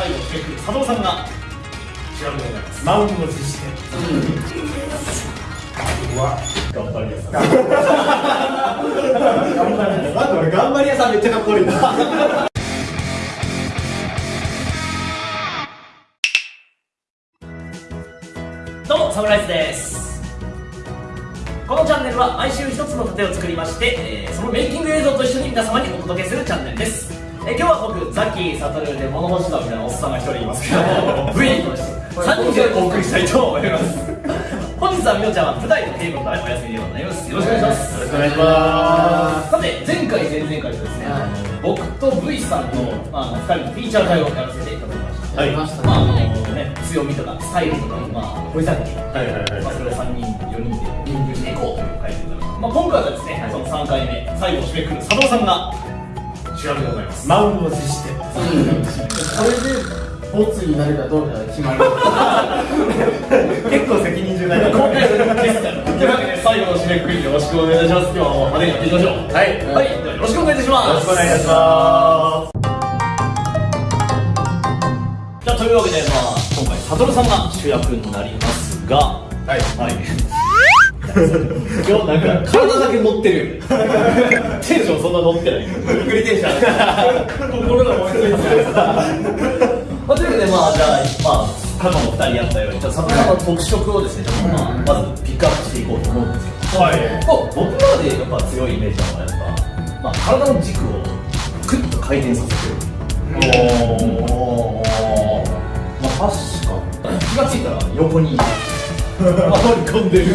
最後締めくる佐藤さんが主役でございます。満を持して。うわ頑張り屋さん頑張ります待って俺頑張り屋さんめっちゃかっこいいな。どうもサムライズです。このチャンネルは毎週一つの盾を作りまして、えーそのメイキング映像と一緒に皆様にお届けするチャンネルです、えー今日は僕ザキサトルで物干しだみたいなおっさんが一人います。けど V と3人でお送りしたいと思います。本日はみのちゃんは舞台の稽古のためお休みでございます。よろしくお願いします。よろしくお願いします。さて前回前々回とですね、あの僕と V さんの、まあ、あの2人のフィーチャー会をやらせていただきました、はい。やりましたまああのねね、強みとかスタイルとか、まあ、掘り下げて、はいはいはい。まあ、それを3人4人でリンクしていこうという回でございます、まあ、今回はですね、その3回目最後を締めくる佐藤さんが主役でございます。満を持して。これでボツになるかどうかが決まる。結構責任重大だ。今回のゲストというわけで最後の締めくくりよろしくお願いいたします。今日はもう派手にやっていきましょう。はい。はい、ではよろしくお願いいたします。よろしくお願いいたします。じゃあというわけで、まあ、今回サトルさんが主役になりますが。はい。はい今日なんか体だけ乗ってるテンションそんな乗ってない。ゆっくりテンション。心が燃えてるまあ、というわけでまあじゃあまあ過去の2人やったようにじゃあサトルさんの特色をですねちょっとまあまずピックアップしていこうと思うんですけど。はい。まあ僕らでやっぱ強いイメー。ジなのはやっぱ、まあ、体の軸をクッと回転させてるおー。まあ確かに。気がついたら横に回り込んでる。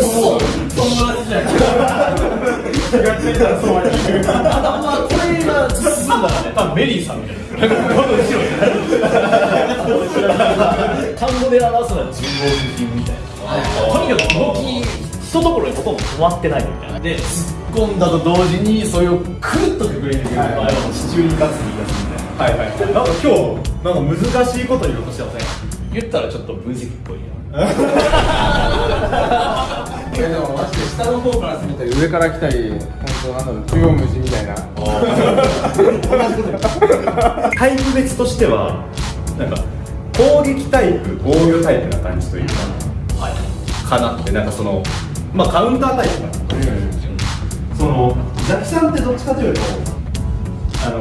そう友達じゃん。気がついたらそばにいるまあこれが進んだらね多分メリーさんみたいなこの後ろに単語で表すのは人望的みたいなとにかく動き一ところにほとんど止まってないみたいなで突っ込んだと同時にそれをくるっとくぐれてくる場合は地中に立つ気がするみたいなはいはいなんか今日なんか難しいこと言おうとしてません言ったらちょっと分析っぽい いやでもマジで下の方から見たり上から来たり本当なんだろう中央無視みたいな。タイプ別としてはなんか攻撃タイプ防御タイプな感じというかはい。かなってなんかそのまあカウンタータイプかな。そのザキさんってどっちかというとあの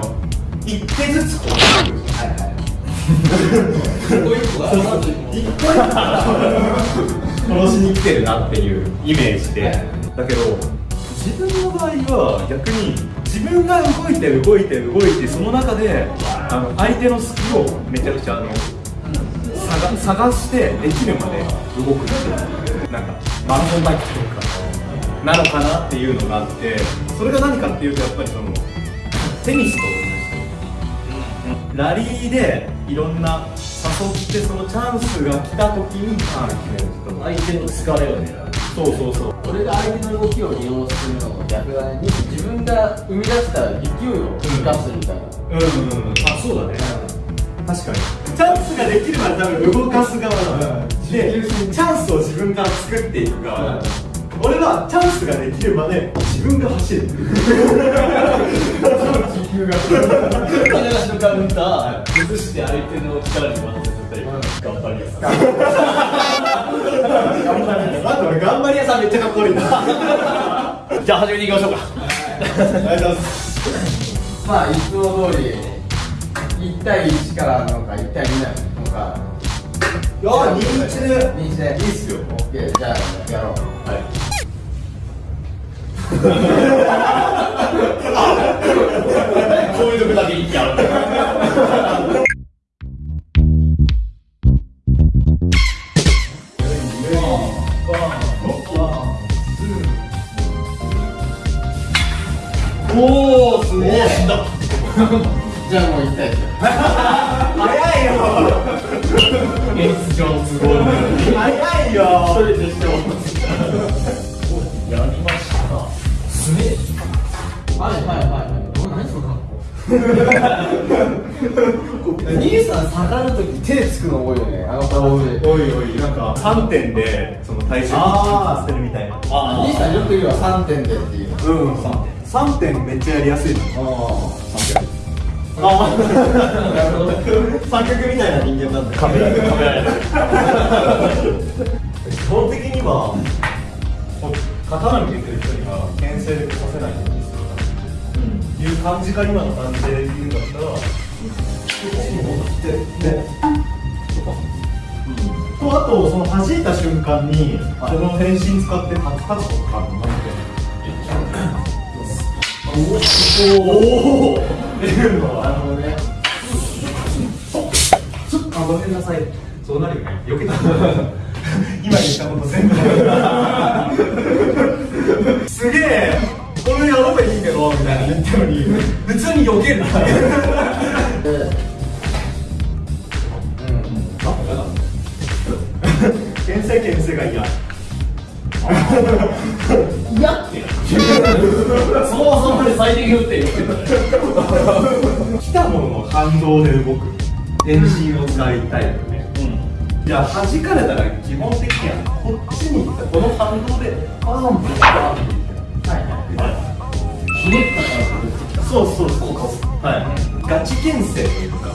一手ずつこうはいはいこういう子が一個一個殺しに来てるなっていうイメージで、だけど自分の場合は逆に自分が動いて動いて動いてその中であの相手の隙をめちゃくちゃあの探してできるまで動くっていうなんかマラソンバイクとかなのかなっていうのがあってそれが何かっていうとやっぱりそのテニスと同じ。ラリーでいろんな誘ってそのチャンスが来た時にターン決める人相手の疲れを狙う。そうそうそう。俺が相手の動きを利用するのも逆だね自分が生み出した勢いを生かすみたいな、うんうんうんあそう。だね確かにチャンスができるまで多分動かす側なの、でチャンスを自分から作っていく側。なの、俺はチャンスができるまで自分が走る。地球が金出しのカウンター崩して相手の力に任せたり頑張り屋さん頑張り屋さんめっちゃかっこいいな。じゃあ始めていきましょうか。ありがとうございますまあいつも通り1対1からなのか1対2なのかいや認知で。認知で。いいっすよ。OK じゃあやろう。こうあっ!兄さん下がるとき手つくの多いよね。あの顔でおいおいなんか3点でその体重させて。るみたいなあ兄さんよく言うわ3点でっていう。うん3点。3点めっちゃやりやすい。のああ三脚みたいな人間なんだ壁壁基本的には刀向けてる人には牽制でさせないとう感じか今の感じで言うんだったらこっちに戻ってねとあとその弾いた瞬間にその変身使ってカツカツとかなんて。おおっていうのはなるほどねあごめんなさい。そうなるよね。避けた今言ったこと全部すげえ。これやろうがいいけどみたいな言ったのに普通に避けるな牽制牽制が嫌嫌ってそもそもで最適運転言ってた来たものの反動で動く遠心を使いたいよねじゃあ弾かれたら基本的にはこっちに行った。この反動でパーンパーンひねったからそうそうそう。はいガチ牽制というか。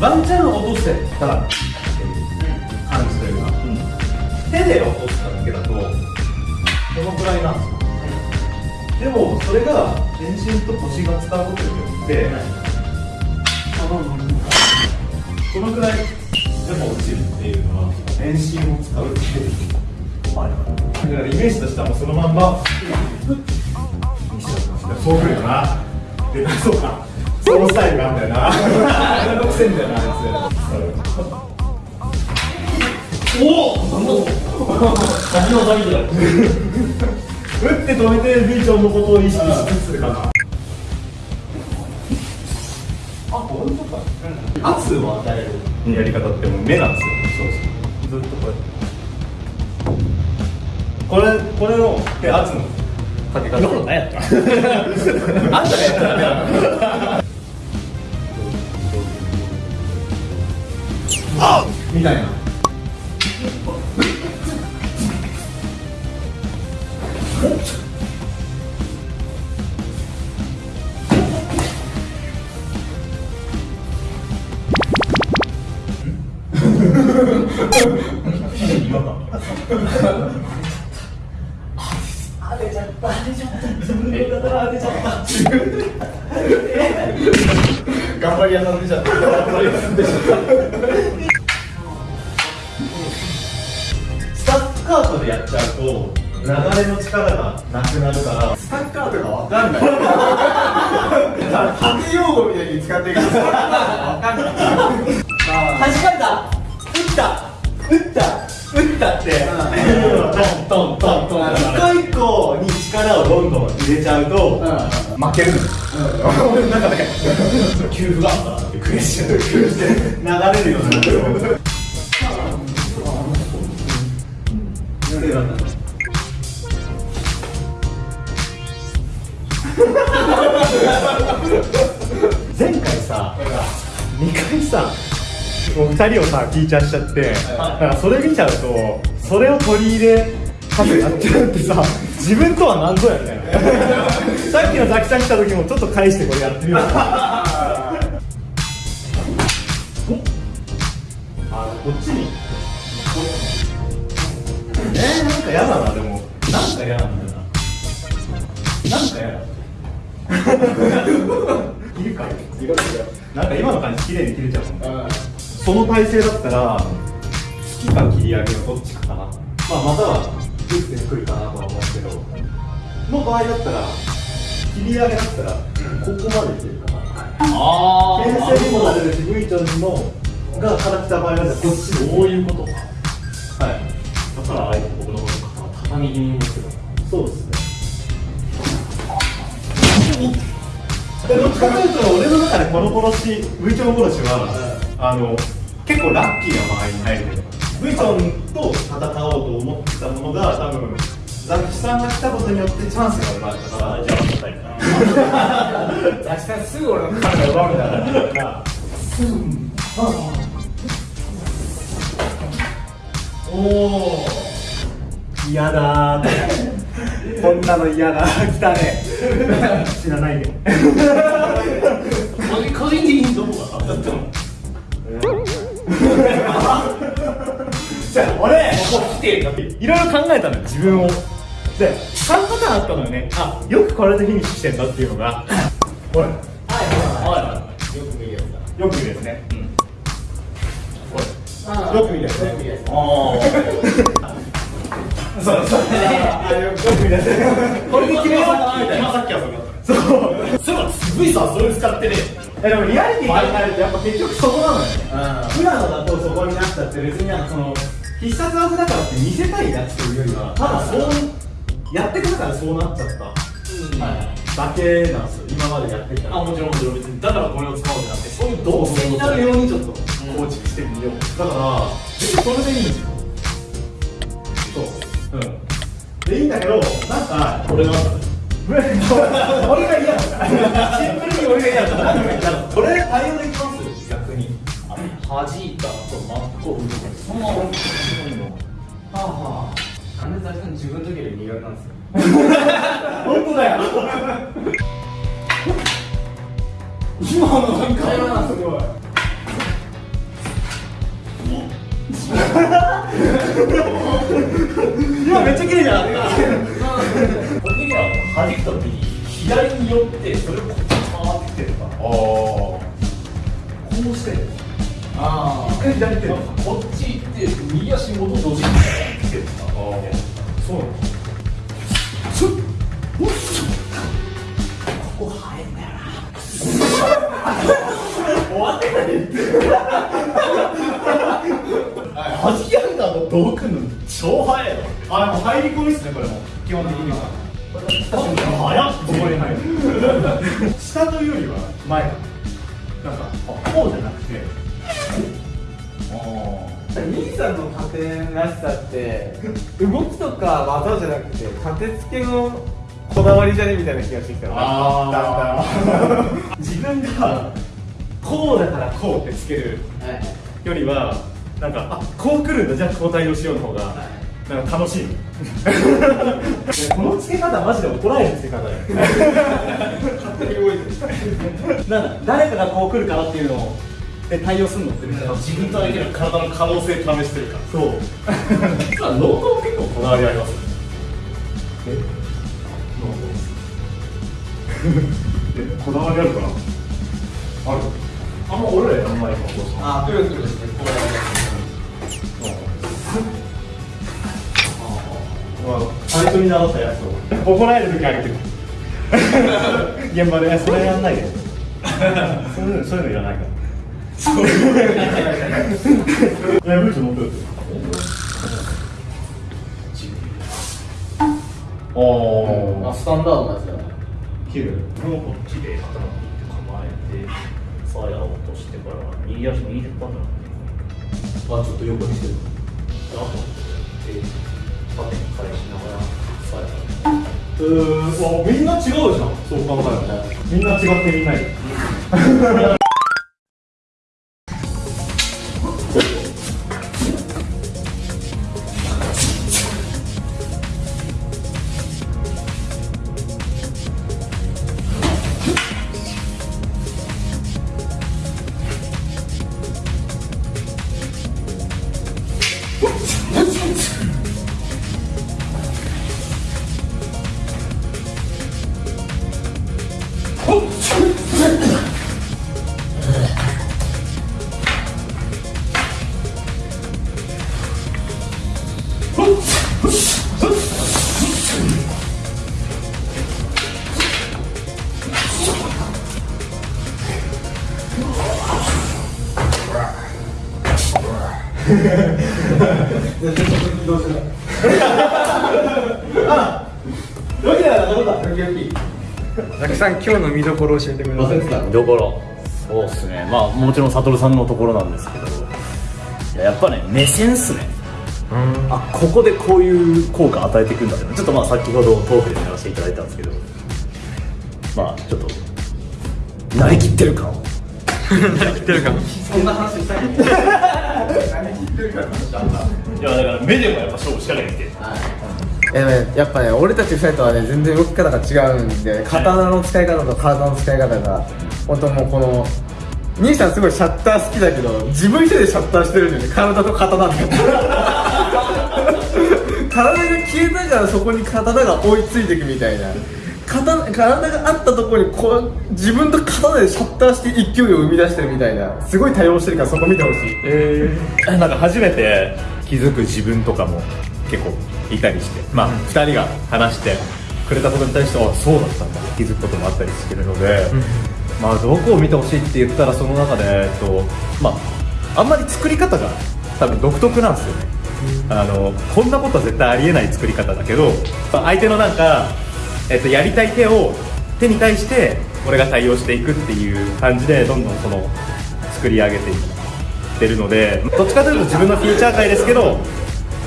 ワンチャン落とせたらっていう感じというか、手で落としただけだとこのくらいなんですよでもそれが全身と腰が使うことによって、このくらいでも落ちるっていうのは全身を使うっていうあれだからイメージとしてはもうそのまんま。そうくるよな。でそうか。そのスタイルがあんだよな。せえんだよなあいおおなんだそ先の先だよつ打って止めてビーチョンのことを意識しつつかな。あこういうことか。圧を与えるやり方ってもう目なんですよそうそう。ずっとこうやって。これこれので圧のかけ。方今の何やった？あんたがやったみたいな頑張り屋さんでしょ頑張り屋さんでしょスタッカートでやっちゃうと流れの力がなくなるからスタッカートが分かんない縦用語みたいに使ってるからスタッカートが分かんない。弾かれた。打った。打った。打ったって。トントントントン一個一個に力をどんどん入れちゃうと負けるの俺の中で給付があったって悔しい流れるようになる。前回さ2回さもう2人をさフィーチャーしちゃってだからそれ見ちゃうとそれを取り入れかせやっちゃうってさ自分とは何ぞやみたいなさっきのザキさん来た時もちょっと返してこれやってみよう。あこっちに。えー、なんか嫌だなでも。なんか嫌なんだよな。なんか嫌だ。いるかい。るなんか今の感じ綺麗に切れちゃうもんその体勢だったら好きか切り上げのどっちかかな。まあまたは打ってくるかなとは思うけどの場合だったら切り上げだったらここまでいけるかな。あ牽制にもなれるし V ちゃんのがから来た場合はこっちでそういうことか。はい。だからあえて僕のことを畳気味に持ってるそうですね。でどっちかというと俺の中でこの殺し V チョン殺しは、あの結構ラッキーな場合に入る。V チョンと戦おうと思ってたものが多分ザキさんが来たことによってチャンスが生まれたから。じゃあまたいいかザキさんすぐ俺の体奪うみたいなおお嫌だー。こんなの嫌だ来たね。死なないで来てていろいろ考えたのよ自分を。で3パターンあったのよね。あよくこれでフィニッシュしてんだっていうのが。これはいははい。よく見るやつだよく見るやつねあーよく見るやつね。よく見るやつあそうそう。あよく見るやつこれで決めようみたいな今さっきはそれだった。そう。そういえばすごいさそれ使ってね。えでもリアリティ考えるとやっぱ結局そこなのよね。あ普段だとそこになっちゃって別になんかその必殺技だからって見せたいやつというよりはただそうやってくるからそうなっちゃった。だけなんですよ。今までやってきたあもちろんもちろん別に。だからこれを使おうってなってそういう動線になるようにちょっと構築してみよう。だから別にそれでいいんですよ。そう。うん。でいいんだけどなんか俺なんだ。俺が嫌だ。シンプルに俺が嫌だ何が嫌だこ対応できます？逆に。あ弾いた後真っ向そのまま本当にもはああなんで最初に自分の時より苦手なんですよ本当だよ今のなんか今のすごい今めっちゃ綺麗じゃん個人的には弾くときに左に寄ってそれをこっちに回ってきてるからこうしてあ一回左手なんかこっち行って右足元同時に来てるからそうなのここ生えんだよな。終わってな。い。弾き上げたのどうくんの超早い。のあ、入り込みっすね、これも。基本的には。さって動きとか技じゃなくて立て付けのこだわりじゃねみたいな気がしてきたあー。自分がこうだからこうってつけるよりは、なんか、あこう来るんだ、じゃあこう対応しようの方が、なんか楽しい。この付け方、マジで怒られる付け方だよ。勝手に動いてる。なんだ誰かがこう来るからっていうのをで対応するの？って自分と相手の体の可能性試してるから。そう。実はノート結構こだわりあります。え？こだわりあるかな？ある？あんま俺らやんないかもあーくるくるしてこう。や最初に習ったやつを。怒られる時あるけど。現場で。え「それやんないで」そういうのそういうのいらないからいやブーツ持ってるおあスタンダードなやつだ。ね切るこのこっちで頭に構えてさやを落としてから右足右手パンあちょっと横にして。るあとで縦に返しながらさやうーん。わみんな違うじゃん。そう考えると。みんな違ってみんない。るザキさん今日の見どころ教えてください見どころそうっすねまあもちろん悟さんのところなんですけどややっぱね目線っすねあここでこういう効果与えていくんだってちょっとまあ先ほどトークでやらせていただいたんですけど。まあちょっと慣れきってる感を。何言ってるかそんな話したい いやだから目でもやっぱ勝負しかけてきて。えでもねやっぱね俺たち2人とはね全然動き方が違うんで刀の使い方と体の使い方が本当もうこの兄さんすごいシャッター好きだけど自分一人でシャッターしてるんだよね体と刀で体が消えたからそこに刀が追いついていくみたいな。刀体があったところにこう自分と刀でシャッターして勢いを生み出してるみたいな。すごい対応してるからそこ見てほしい。えー、なんか初めて気づく自分とかも結構いたりして。まあ、2人が話してくれたことに対してあそうだったんだ。気づくこともあったりするので、まあどこを見てほしいって言ったらその中で、えっとまあ、あんまり作り方が多分独特なんですよね、あのこんなことは絶対ありえない作り方だけどまあ相手のなんか、えっと、やりたい手を手に対して俺が対応していくっていう感じでどんどんその作り上げていってるのでどっちかというと自分のフューチャー界ですけど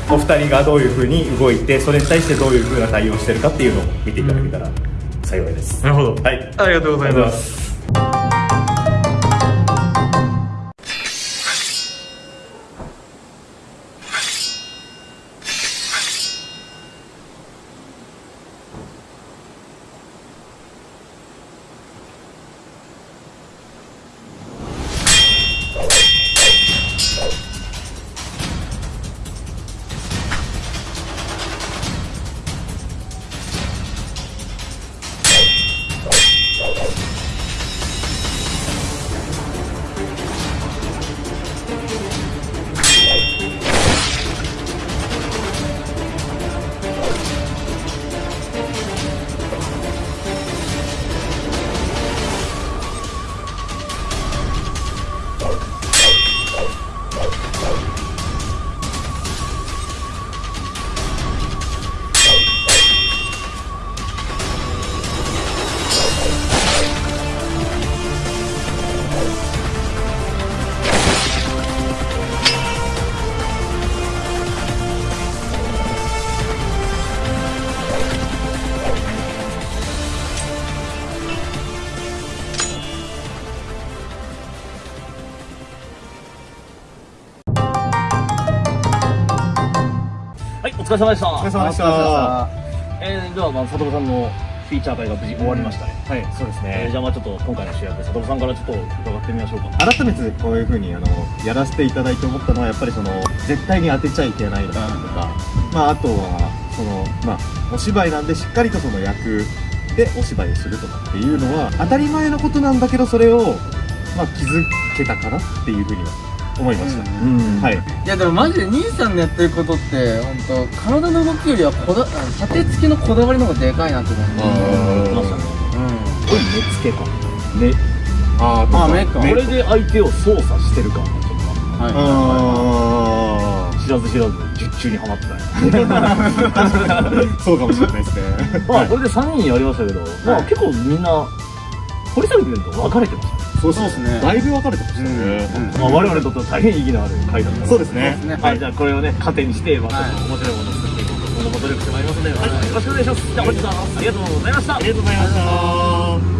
お二人がどういうふうに動いてそれに対してどういうふうな対応をしてるかっていうのを見ていただけたら幸いです、なるほど。はい。ありがとうございます疲れ様でした。お疲れ様でしたえー、では、まあ、佐藤さんのフィーチャー会が無事終わりましたね。はいそうですえー、じゃあ、まあ、ちょっと今回の主役、佐藤さんからちょっと伺ってみましょうか。改めてこういうふうにあのやらせていただいて思ったのはやっぱりその絶対に当てちゃいけないだったりとか、まああとはそのまあお芝居なんでしっかりとその役でお芝居をするとかっていうのは当たり前のことなんだけどそれをまあ気づけたかなっていうふうには思いました。はい。いやでもマジで兄さんのやってることって本当体の動きよりはこだ立て付けのこだわりの方がでかいなって思ってましたね。これ、目付けか。目。ああ目かこれで相手を操作してるか。はいあ知らず知らず、術中にはまってた そうかもしれないですね。まあ、これで3人やりましたけど、まあ、結構みんな、掘り下げてみると分かれてましたね。そうですねだいぶ分かれてましたね。まあ、我々にとっては大変意義のある回だったそうですね。はい、じゃあこれをね、糧にして、まあ、ちょっと面白いものを作っていこうと、今後も努力してまいりますので、はいよろしくお願いします。じゃあ、本日はありがとうございました。ありがとうございました。